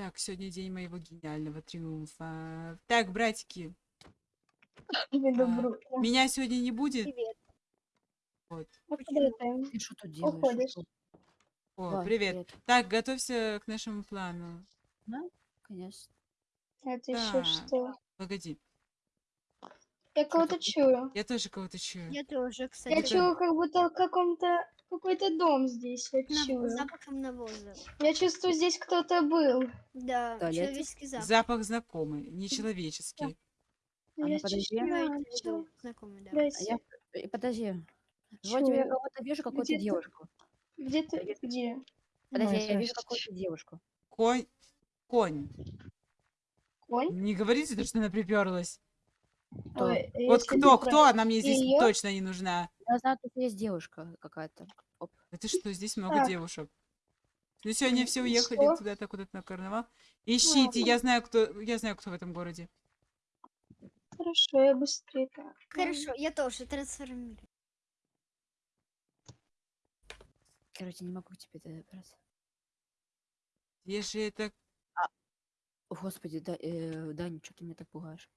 Так, сегодня день моего гениального триумфа. Так, братики, а, меня сегодня не будет. Привет. Вот. Ты? Что тут делаешь? Уходишь. О, Давай, привет. Так, готовься к нашему плану. Да, конечно. Это еще Так. что? Погоди, Я кого-то чую. я тоже кого-то чую. Я тоже, Я кстати. чую, как будто в каком-то какой-то дом здесь. Я нав- чую. запахом навоза. Я чувствую, здесь кто-то был. Да, туалете? человеческий запах. Запах знакомый, нечеловеческий. А я подожди. знакомый, да. А я... э, Подожди. Вроде я кого-то вижу, какую-то Где ты? девушку. Где ты? Где? Подожди, Ой, я вижу какую-то девушку. Конь. Конь. Конь? Не говорите, то, что она приперлась. Кто? Ой, Вот если кто, кто? Она мне здесь Её? точно не нужна. Я знаю, тут есть девушка какая-то. Это что, здесь много Так. девушек. Ну сегодня все уехали что? куда-то, куда-то на карнавал. Ищите, я знаю, кто, я знаю, кто в этом городе. Хорошо, я быстрее. так. Хорошо, я тоже трансформирую. Короче, не могу тебе добраться. Где же это? О, Господи, да, э, Даня, что ты меня так пугаешь?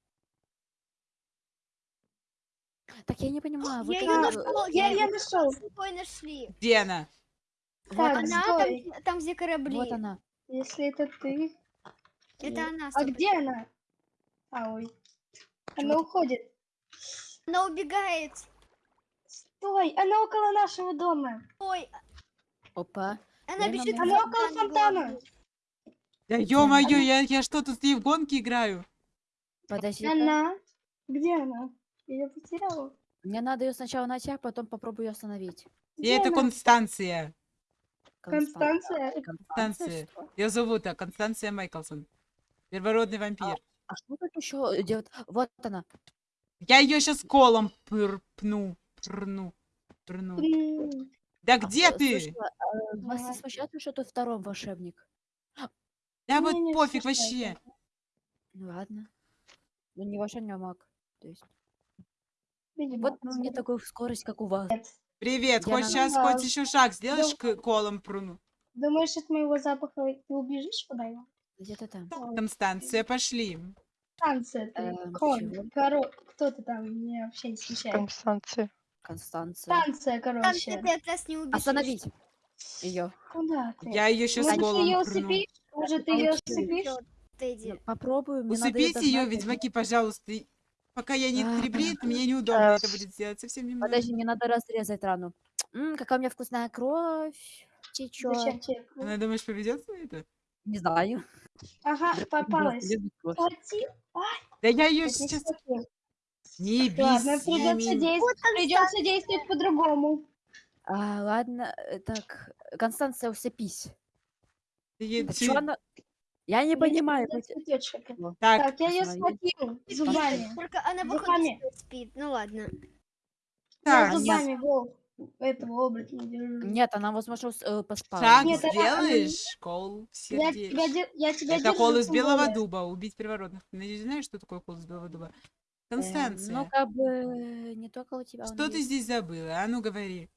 Так я не понимаю, вот Я э, нашел, Я, её нашел. с собой нашли. Где она? вот Так, она, Она там, там, где корабли. вот она. Если это ты. Это она. А 100%. где она? А, ой. Она уходит. Она убегает. Стой, она около нашего дома. Ой, Опа. она Я бежит Она около фонтан фонтана. Да ё-моё, она? я, я что, тут с ней в гонки играю? Подожди. Она? Где она? Я ее потеряла. Мне надо ее сначала найти, а потом попробую ее остановить. И Где это она? Констанция. Констанция? Констанция. Ее зовут а, Констанция Майклсон. Первородный вампир. А что тут еще делать? Вот она. Я ее сейчас колом пыр, пну, прну, прну. М, Да А, где э, ты? слушай, а, вас не смущает, что тут второй волшебник? Да Меня вот не пофиг смущает вообще. Ну ладно. Ну не волшебник, а маг. То есть. Видимо, Вот ну, не такую скорость, как у вас. Привет, Я хоть на- сейчас хоть еще шаг сделаешь к колом пруну? Думаешь, от моего запаха ты убежишь куда-нибудь? Где-то там. Констанция, пошли. Станция ты, Эм, конь, чего? коро... Кто ты там? Меня вообще не смущает. Констанция. Констанция. Станция, Там короче. ты от нас не убежишь. Остановить ее. Куда ты? Я ее сейчас Может, ты ее колом пруну. усыпишь? Может, ты ее Получилось. усыпишь? Всё, Тэдди. Попробую. мне надо её Усыпите ее, догнать, ведьмаки, пожалуйста. И Пока я не прибрит, мне неудобно это будет сделать. Совсем немного. Подожди, мне надо разрезать рану. М, какая у меня вкусная кровь. Течет. Она, думаешь, поведется на это? Не знаю. Ага, попалась. Да я ее не сейчас... Не Ладно, беси придется действовать, придется действовать по-другому. А, ладно, э, так, Констанция, усыпись. Ты- она... Я не понимаю. Вот. Так, Так, я ее схватил зубами. Только она Зубами. спит-. Ну ладно. так, зубами гол этого оборотня держу. Нет, она, возможно, с- э, поспала. шаг Нет, она- сделаешь, кол в Я сердечко. тебя, де- я тебя Это держу, кол из белого более. дуба. Убить первородных. Надеюсь, знаешь, что такое кол из белого дуба? Э, Констанция, Ну, как бы, не только у тебя что ты есть. здесь забыла? А ну говори.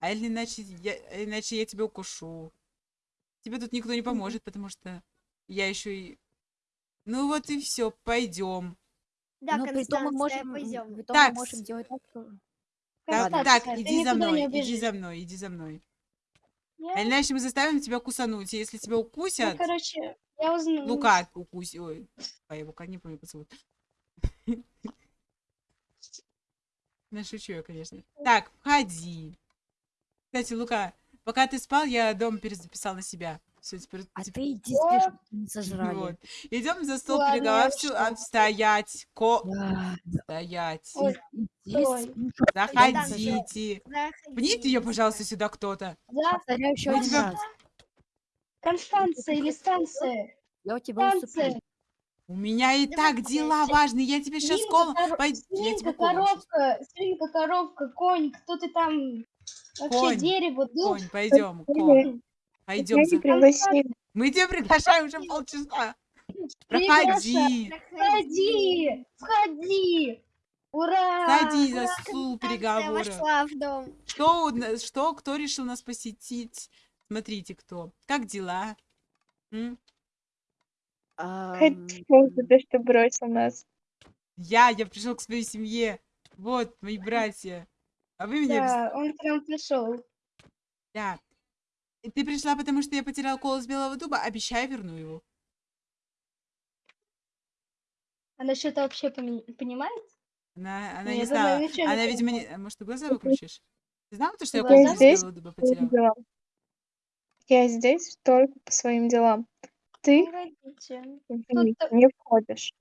А или иначе я, иначе я тебя укушу. Тебе тут никто не поможет, потому что я еще и... Ну вот и все, пойдем. Да, Ну, притом мы Констанция, можем, пойдем. Так, мы можем делать так, что... Так, Констанция, так, иди за мной, иди за мной, иди за мной. Я- А иначе мы заставим тебя кусануть. И если тебя Ну, укусят, короче, я узнаю. Лука укусит. Ой, а его как не помню, зовут. Ну, шучу я, конечно. Так, входи. Кстати, Лука, пока ты спал, я дом перезаписал на себя. Все, теперь... А теперь- ты иди спи, чтоб тебя не сожрали. Вот. Идем за стол Ладно, переговоров. Стоять. Ко... Да, Стоять. Ой, спи. Заходите. Заходи, Пните ее, пожалуйста, сюда кто-то. Да, Повторяю еще один тебя- раз. Констанция или станция? Я у тебя Станция. усыплю. У меня и Давай, так дела давай. важные. Я тебе сейчас Пой- Я Свинка, коровка, свинка, коровка, конь, кто ты там? Вообще Конь, дерево, дуб. Конь, пойдем, конь. Пойдем. за- пригласили. Мы тебя приглашаем уже полчаса. Проходи. Входи, входи. Ура! Садись за стул дом. Что, что, кто решил нас посетить? Смотрите, кто. Как дела? М? Спасибо за то, что бросил нас. Я, я пришел к своей семье. Вот, мои братья. А вы меня... Да, он к нам пришел. Да. Ты пришла, потому что я потерял колос белого дуба. Обещаю, верну его. Она что-то вообще пони- понимает? Она, она Я не думаю, знала. не Она, видимо, не... Может, ты глаза выключишь? Ты знала, то, что я Я колос здесь. белого дуба по своим потерял? делам. Я здесь только по своим делам. Ты не входишь.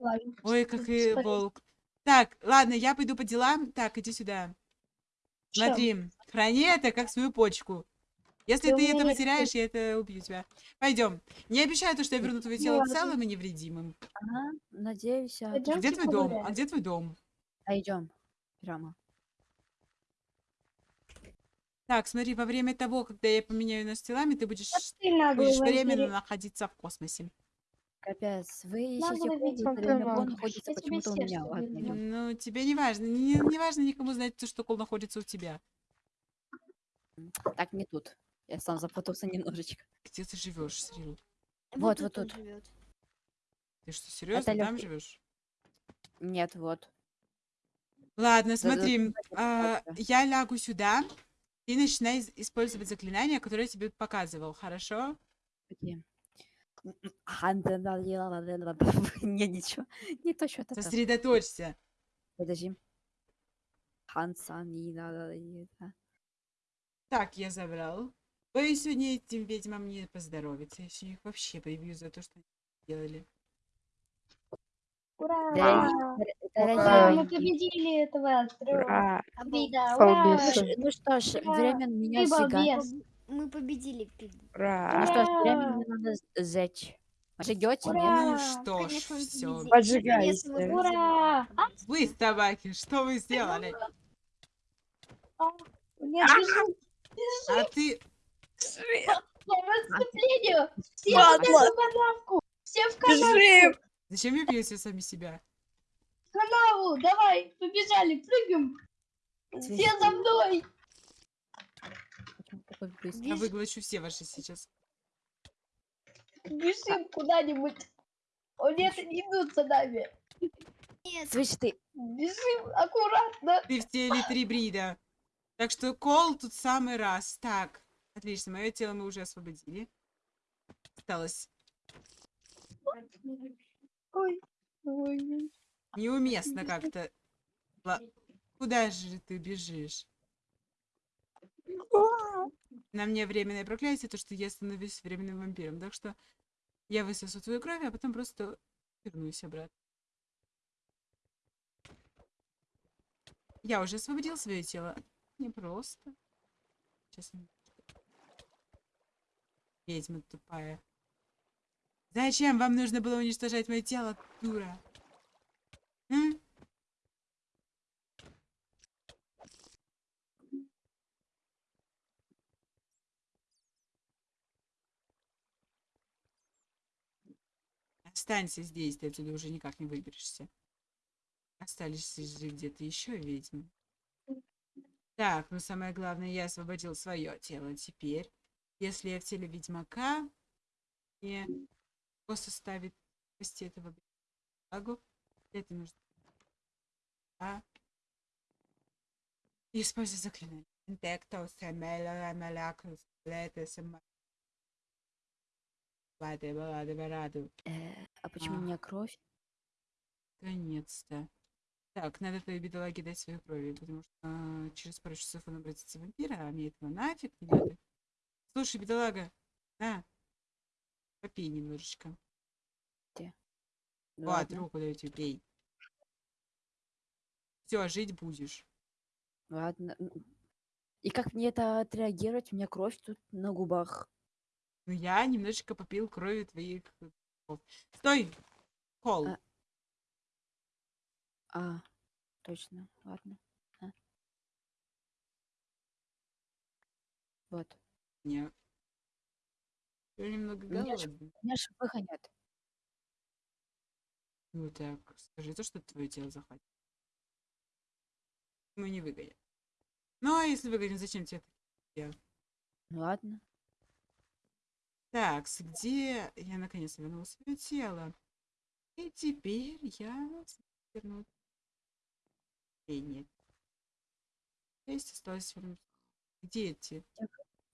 Ой, как и волк. Так, ладно, я пойду по делам. Так, иди сюда. Смотри, храни это как свою почку. Если ты это потеряешь, я это убью тебя. Пойдем. Не обещаю то, что я верну твое тело целым и невредимым. ага, надеюсь, а Пойдём. Где твой дом? А где твой дом? пойдем прямо. Так, смотри, во время того, когда я поменяю нас телами, ты будешь, временно находиться в космосе. Капец, вы ищете Кол находится почему-то у меня. Ладно. Ну, тебе не важно. Не, не важно никому знать, то, что кол находится у тебя. Так, не тут. Я сам запутался немножечко. Где ты живешь, Срил? Вот, вот тут. живет. Ты что, серьезно там лёгкий. живешь? Нет, вот. Ладно, смотри, а, я лягу сюда. Ты начинай использовать заклинания, которые я тебе показывал, хорошо? Какие? Не, ничего. Не то, что это. Сосредоточься. Подожди. Хансанина. Так, я забрал. Боюсь, сегодня этим ведьмам не поздоровится. Я сегодня их вообще прибью за то, что они сделали. Ура! Дорогие- Ура, мы победили этого. Ура! Бида, Солбис. ура! Ну что ж, Ура! время меня балбес. Мы победили пиг. Ну Ура! что ж, время Ура! мне надо нет? Ура! Ну что ж, все. мы Ура! победили. Вы, собаки, что вы сделали? А, Нет, бежим А ты... по! Все в эту канавку! Все в! Бежим! Зачем вы бьете сами себя? канаву! Давай, побежали, прыгаем! Все за мной! Я выглочу все ваши сейчас. Бежим куда-нибудь! О нет, они идут за нами! Нет, Слышь ты, Бежим аккуратно! Ты в теле три брида. Так что кол тут самый раз. Так, отлично, мое тело мы уже освободили. Осталось Ой, ой. неуместно как-то. Куда же ты бежишь? На мне временное проклятие, то, что я становлюсь временным вампиром. Так что я высосу твою кровь, а потом просто вернусь обратно. Я уже освободил свое тело. Не просто. Сейчас. Ведьма тупая. Зачем вам нужно было уничтожать мое тело, дура? М? Останься здесь, ты отсюда уже никак не выберешься. Остались же где-то еще ведьмы. Так, ну самое главное, я освободил свое тело. Теперь, если я в теле ведьмака, и его составит спасти этого бедолагу, это нужно. А? И используй заклинание. Интекто, семела, малякус, лето, сема. Ладно, ладно, ладно. э, а почему у А. меня кровь? Наконец-то. Так, надо твоей бедолаге дать свою крови, потому что а, через пару часов он обратится в вампира, а мне этого нафиг не надо. Слушай, бедолага, на, попей немножечко. Ну Вот, ладно, руку даю тебе, пей. Все, жить будешь. ладно. М, И как мне это отреагировать? У меня кровь тут на губах. Ну, я немножечко попил крови твоих. Стой! Кол. А. А, точно, ладно. А. Вот. Нет. Я немного голодный. Меня же выгонят. Ну так, скажи то, что твое тело захватит. Мы не выгонят. Ну, а если выгонят, зачем тебе это? Ну ладно. Так, где я наконец вернула свое тело? И теперь я верну. Эй, нет. Есть осталось вернуть. Где эти?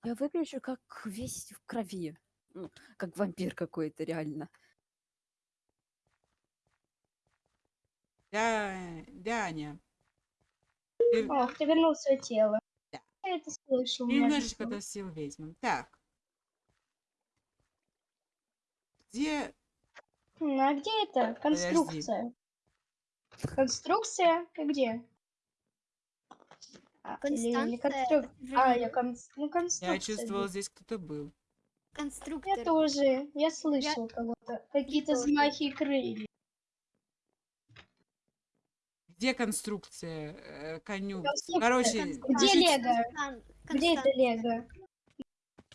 Я выгляжу как весь в крови. Ну, как вампир какой-то, реально. Да, Даня. Ты О, ты вернул свое тело. Да. Я это слышал. ты немножечко отомстил ведьмам. Так. Где М, А где это? Конструкция. Конструкция? Ты где? А, Констанция, конструк- А, я конс- ну, конструкция. я чувствовал, здесь. кто-то был. конструктор. Я тоже. Я слышал кого-то. Какие-то взмахи крыльев. Где конструкция э, коню? Конструкция, Короче, конструкция. Где Лего? Констан- Где это Лего?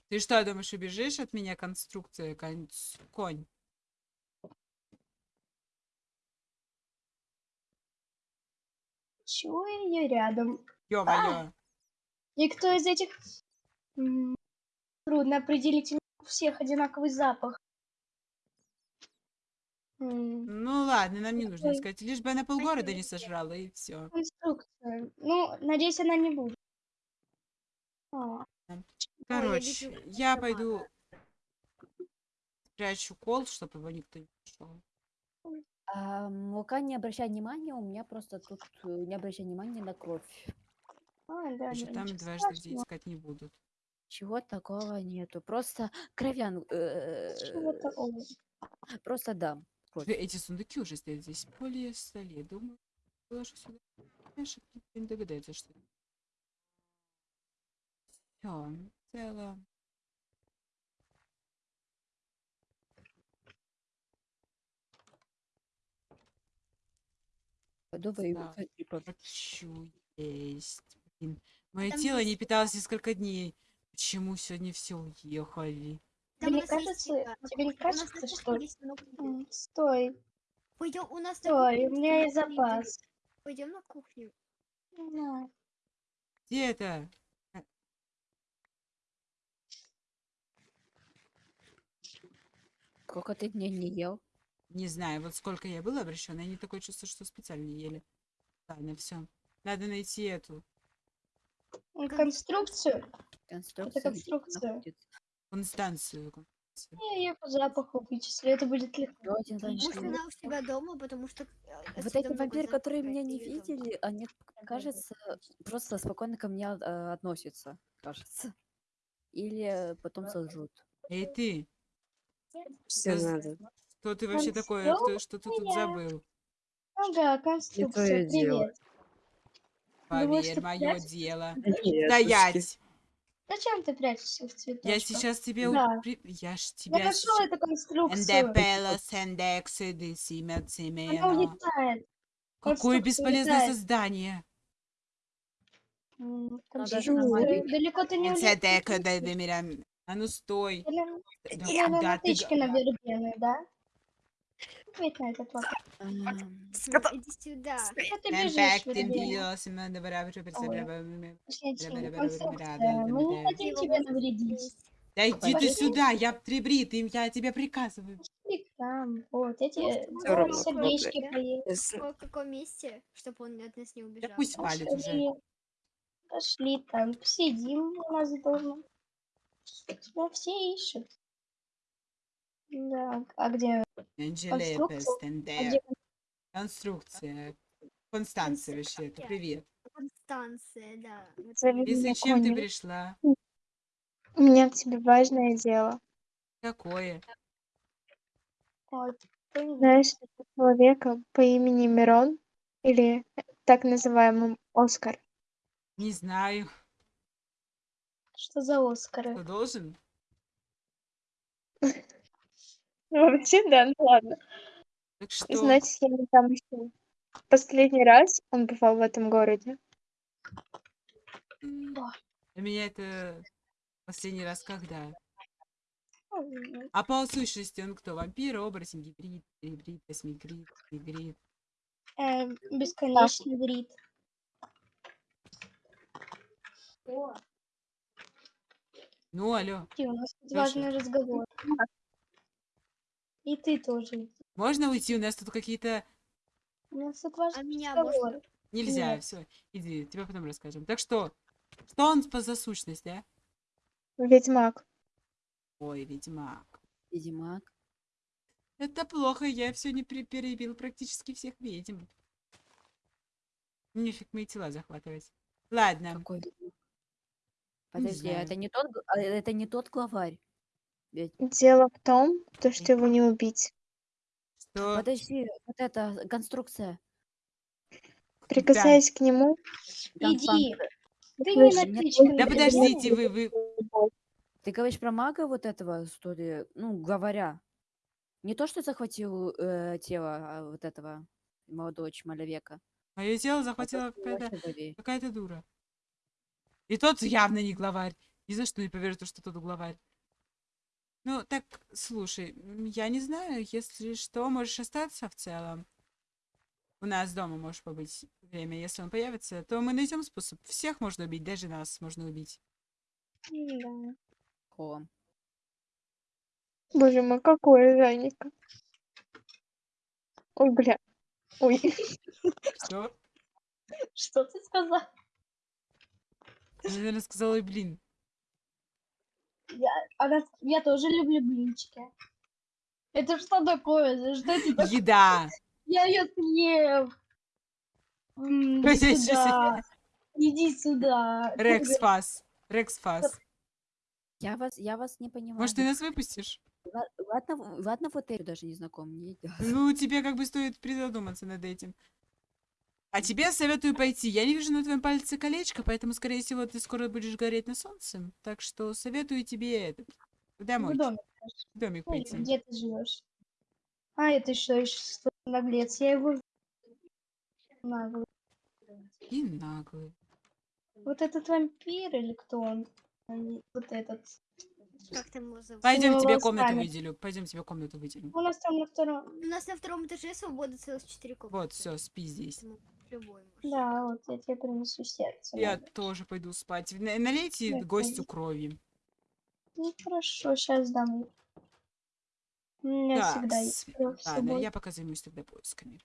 Ты что, думаешь, убежишь от меня конструкция кон- конь? Чего я рядом? Ё-моё. Никто из этих... Трудно определить. У всех одинаковый запах. Ну ладно, нам не нужно искать. Лишь бы она полгорода не сожрала, и все. Конструкция. Ну, надеюсь, она не будет. А, Короче, я пойду спрячу кол, чтобы его никто не нашел. А, мука не обращай внимания, у меня просто тут э, не обращай внимания на кровь. А, да, там дважды страшного. искать не будут. Чего такого нету. Просто кровян. э, Чего такого? Просто да. Э, Эти сундуки уже стоят здесь поле столе. Думаю, положу сюда. Никто не догадается, что Все, в целом. Пойду Да. типа, Хочу есть. Блин, мое Там тело не есть- питалось несколько дней. Почему сегодня все уехали? Не нас есть кажется, тебе не кажется, кухне что... много Стой, Пойдем, у нас на стой, у меня есть запас. Пойдем на кухню. На. Где это? сколько ты дней не ел? Не знаю, вот сколько я была обращена, я не такое чувство, что специально не ели. Ладно, все. Надо найти эту Конструкцию? Конструкция. Это конструкция. Констанцию. Я ее по запаху вычислю, это будет легко. Один Может, вампир. она у себя дома, потому что э, Вот эти вампиры, которые меня не видели, они, кажется, просто спокойно ко мне э, относятся, кажется. Или потом сожрут. Эй, ты, Все надо. кто ты вообще такой? Что ты тут Конструкция. забыл? Ага, конструкция, твоё дело. привет. Думаешь, Поверь, ты мое дело. Нет, Стоять! Зачем ты прячешься в цветочках? Я сейчас тебе... Да. упри- Я ж Я тебя нашел сейчас... эту конструкцию. Она улетает. Какое бесполезное улетает. создание. Далеко ты не да, Демирам. А ну стой. На- Да ты на вербены, да? Ответь на этот вопрос. Иди сюда. Что ты бежишь, Мы не хотим тебе навредить. Да иди ты сюда, я трибри, ты, я тебе приказываю. Там, вот, эти сердечки. Если- В каком месте, чтобы он от нас не убежал? пусть палит уже. Пошли. Пошли там, посидим у нас дома. Тебя все ищут. Да, а где? Анжелепес, Конструкция? Констанция вообще, это привет. Констанция, да. И зачем ты пришла? У меня к тебе важное дело. Какое? Вот, ты не Знаешь этого человека по имени Мирон? Или так называемым Оскар? Не знаю. Что за Оскары? Кто должен? Вообще, да, ну ладно. Так что? Значит, я не там еще. Последний раз он бывал в этом городе. Для меня это последний раз когда? М, А по сущности он кто? Вампир, оборотень, гибрид, гибрид, космигрид, гибрид. э, Бесконечный грид. Ну, алло. Иди, у нас тут Лёша. важный разговор. И ты тоже. Можно уйти? У нас тут какие-то... У нас тут А важный меня разговор. можно? Нельзя, Нет. все. Иди, тебе потом расскажем. Так что, что он по за сущность, а? Ведьмак. Ой, ведьмак. Ведьмак. Это плохо, я все не перебил практически всех ведьм. Нефиг мои тела захватывать. Ладно. Какой ведьмак? Подожди, а это не тот, а это не тот главарь. Дело в том, то, что его не убить. Что? подожди, вот эта конструкция. Прикасаясь к нему, Иди. Ты не. Да подождите, вы, вы... Ты говоришь про мага вот этого, что ли? Ну, говоря. Не то, что захватил э, тело а вот этого молодого человека. Мое тело а захватила какая-то дура. И тот явно не главарь. Ни за что не поверю, то, что тот главарь. Ну, так, слушай, я не знаю, если что, можешь остаться в целом. У нас дома можешь побыть время. Если он появится, то мы найдем способ. Всех можно убить, даже нас можно убить. Да. О, боже мой, какое Жанника. Ой, бля. Ой, Что? Что ты сказал? Ты, наверное, сказала, «Ой, блин. Она... Я тоже люблю блинчики. Это что такое? Что это такое? Еда. Я ее съем. Иди я сюда. Иди сюда. Рекс фас. Рекс фас. я вас, я вас не понимаю. Может, ты нас выпустишь? Ла- Ладно, в- ладно, вот я даже не знаком. Не. Ну, тебе как бы стоит призадуматься над этим. А тебе советую пойти. Я не вижу на твоем пальце колечко, поэтому, скорее всего, ты скоро будешь гореть на солнце. Так что советую тебе этот, В доме. в домик Ну, или пойти. Где ты живешь? А, это что еще наглец? Я его наглый. И наглый. Вот этот вампир или кто он? А Вот этот. Как там его зовут? Пойдем тебе комнату оставят. выделю. Пойдем тебе комнату выделю. У нас там на втором. У нас на втором этаже свобода целых четыре комнаты. Вот, все, спи здесь. Любой может. Да, вот я тебе принесу сердце. Я надо. тоже пойду спать. На- Налейте Нет, гостю пойди. крови. Ну хорошо, сейчас дам. У меня всегда Так, есть кровь с ладно, я пока займусь тогда поисками.